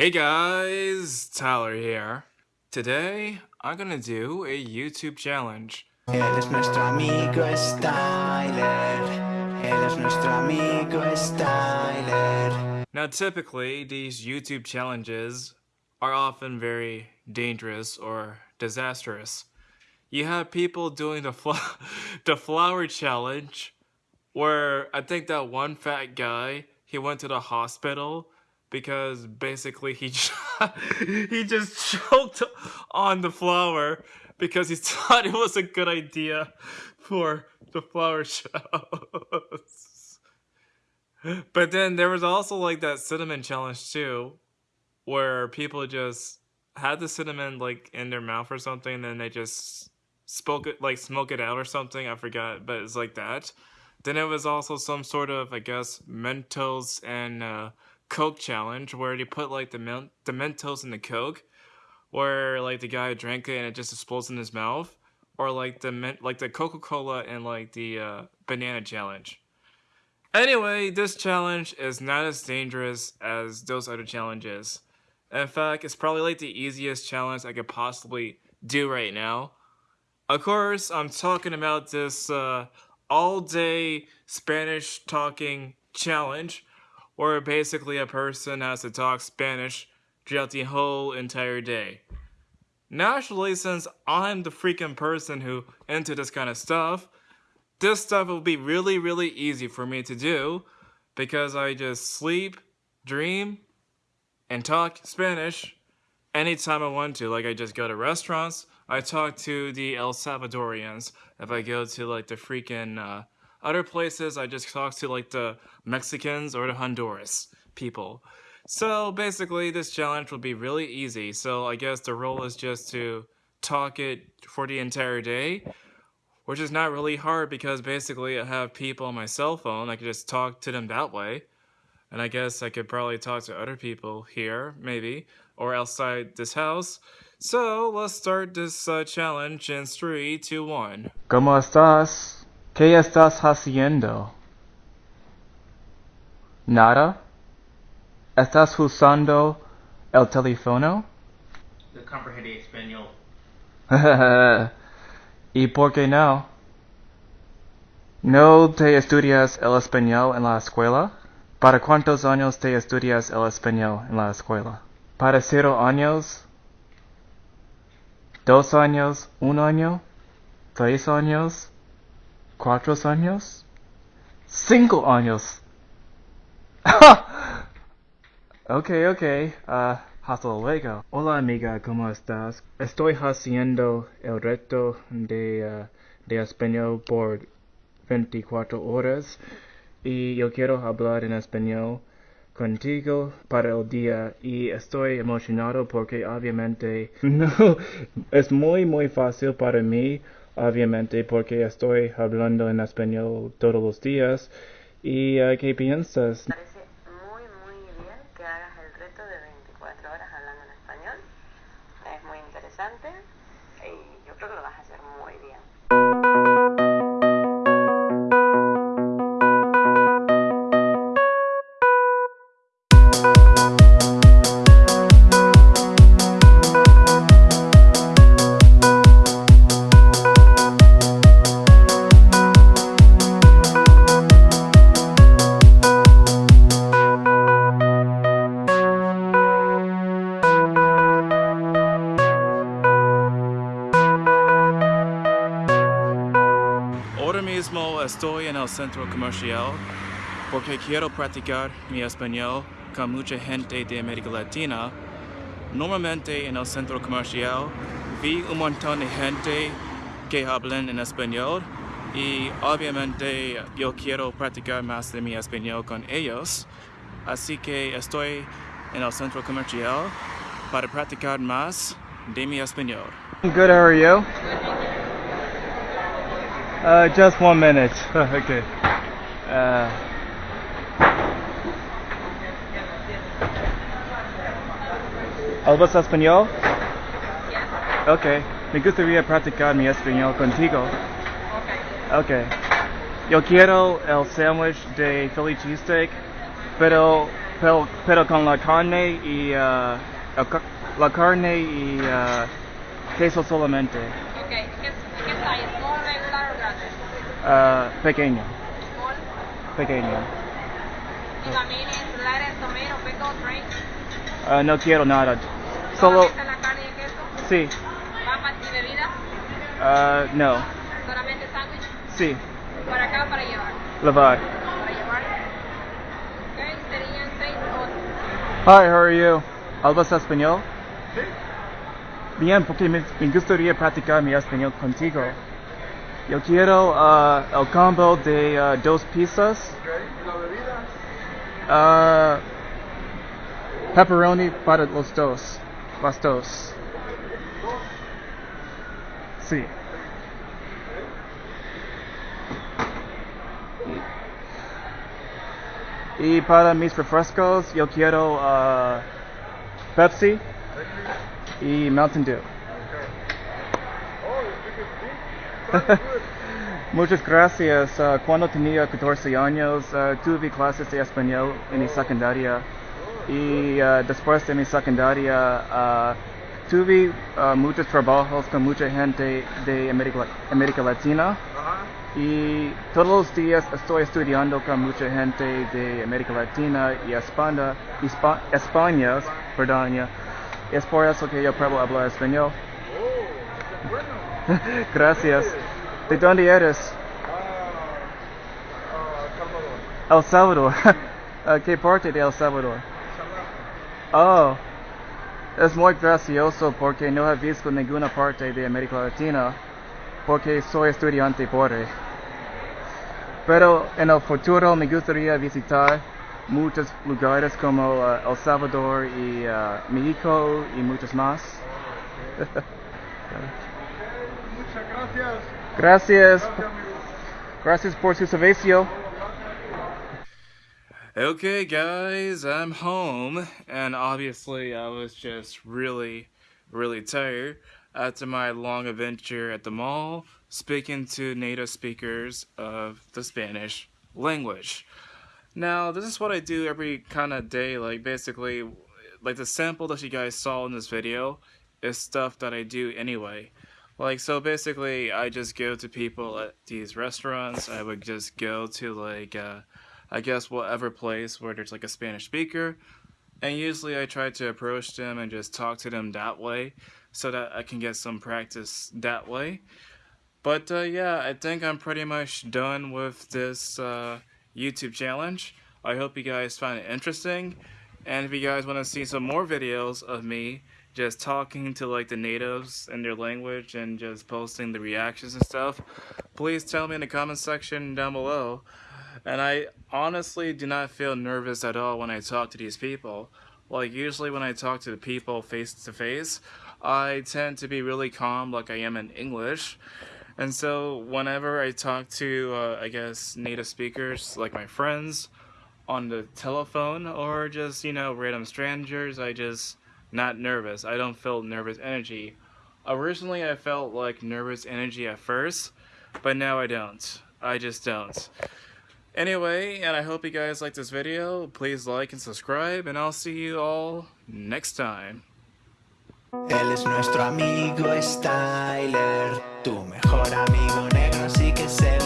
Hey guys, Tyler here. Today, I'm gonna do a YouTube challenge. Él es nuestro amigo Styler. Él es nuestro amigo Styler. Now, typically, these YouTube challenges are often very dangerous or disastrous. You have people doing the, fl- the flour challenge, where I think that one fat guy he went to the hospital because basically he he just choked on the flour because he thought it was a good idea for the flower shows. But then there was also like that cinnamon challenge too, where people just had the cinnamon like in their mouth or something, and then they just spoke it like smoke it out or something. I forgot, but it's like that. Then it was also some sort of I guess Mentos and uh, Coke challenge where they put like the the Mentos in the Coke, where like the guy drank it and it just explodes in his mouth, or like the like the Coca Cola and like the uh, banana challenge. Anyway, this challenge is not as dangerous as those other challenges. In fact, it's probably like the easiest challenge I could possibly do right now. Of course, I'm talking about this uh, all day Spanish talking challenge where basically a person has to talk Spanish throughout the whole entire day. Naturally, since I'm the freaking person who into this kind of stuff, this stuff will be really, really easy for me to do because I just sleep, dream, and talk Spanish anytime I want to. Like I just go to restaurants, I talk to the El Salvadorians. If I go to like the freaking uh, other places, I just talk to like the Mexicans or the Honduras people. So basically, this challenge will be really easy. So I guess the role is just to talk it for the entire day, which is not really hard because basically I have people on my cell phone. I can just talk to them that way. And I guess I could probably talk to other people here, maybe, or outside this house. So let's start this uh, challenge in 3, 2, 1. ¿Cómo estás? ¿Qué estás haciendo? ¿Nada? ¿Estás usando el teléfono? The comprehende español. ¿Y por qué no? ¿No te estudias el español en la escuela? ¿Para cuántos años te estudias el español en la escuela? ¿Para cero años? ¿Dos años? ¿Un año? ¿Tres años? ¿Cuatro años? ¡Cinco años! ok, ok. Uh, hasta luego. Hola amiga, ¿cómo estás? Estoy haciendo el reto de, uh, de español por 24 horas y yo quiero hablar en español contigo para el día y estoy emocionado porque obviamente no es muy muy fácil para mí obviamente porque estoy hablando en español todos los días y uh, ¿qué piensas? Estoy en el centro comercial porque quiero practicar mi español con mucha gente de América Latina. Normalmente en el centro comercial vi un montón de gente que hablan en español y obviamente yo quiero practicar más de mi español con ellos. Así que estoy en el centro comercial para practicar más de mi español. Good, how are you? Uh, just one minute. okay. Uh, ¿Hablas español? Okay. Me gustaría practicar mi español contigo. Okay. Yo quiero el sándwich de Philly cheesesteak, pero pero, pero con la carne y uh, la carne y uh, queso solamente. Ok, Uh, pequeño, pequeño. Uh, no quiero nada. Solo, ¿Solamente la carne y queso? sí, ¿Papas y bebidas? uh, no, ¿Solamente sándwich? sí, ¿Para acá para llevar? levar. Para llevar. Ok, serían seis cosas. Hi, how are you? ¿Hablas español? Bien, porque me, me gustaría practicar mi español contigo. Yo quiero uh, el combo de uh, dos pizzas. Uh, pepperoni para los dos. Las dos. Sí. Y para mis refrescos, yo quiero uh, Pepsi y Mountain Dew. Muchas gracias. Uh, cuando tenía 14 años, uh, tuve clases de español en mi secundaria. Y uh, después de mi secundaria, tuve muchos trabajos con mucha gente de América, Latina. Y todos los días estoy estudiando con mucha gente de América Latina y España, Hispa- España, perdón. Es por eso que yo puedo hablar español. Gracias. ¿De dónde eres? El Salvador. Ah, ¿Qué parte de El Salvador? Oh, es muy gracioso porque no he visto ninguna parte de América Latina porque soy estudiante pobre. Pero en el futuro me gustaría visitar muchos lugares como uh, El Salvador y uh, México y muchos más. Gracias. Gracias por su servicio. Okay, guys, I'm home, and obviously, I was just really, really tired after my long adventure at the mall speaking to native speakers of the Spanish language. Now, this is what I do every kind of day, like basically, like the sample that you guys saw in this video is stuff that I do anyway. Like, so basically, I just go to people at these restaurants, I would just go to like, uh, I guess whatever place where there's like a Spanish speaker. And usually I try to approach them and just talk to them that way so that I can get some practice that way. But uh, yeah, I think I'm pretty much done with this uh, YouTube challenge. I hope you guys find it interesting. And if you guys want to see some more videos of me just talking to like the natives in their language and just posting the reactions and stuff, please tell me in the comment section down below. And I honestly do not feel nervous at all when I talk to these people. Like, usually when I talk to the people face to face, I tend to be really calm, like I am in English. And so, whenever I talk to, uh, I guess, native speakers, like my friends, on the telephone, or just, you know, random strangers, I just not nervous. I don't feel nervous energy. Uh, originally, I felt like nervous energy at first, but now I don't. I just don't. Anyway, and I hope you guys like this video. Please like and subscribe, and I'll see you all next time. Él es nuestro amigo Styler, tu mejor amigo negro, sí que es el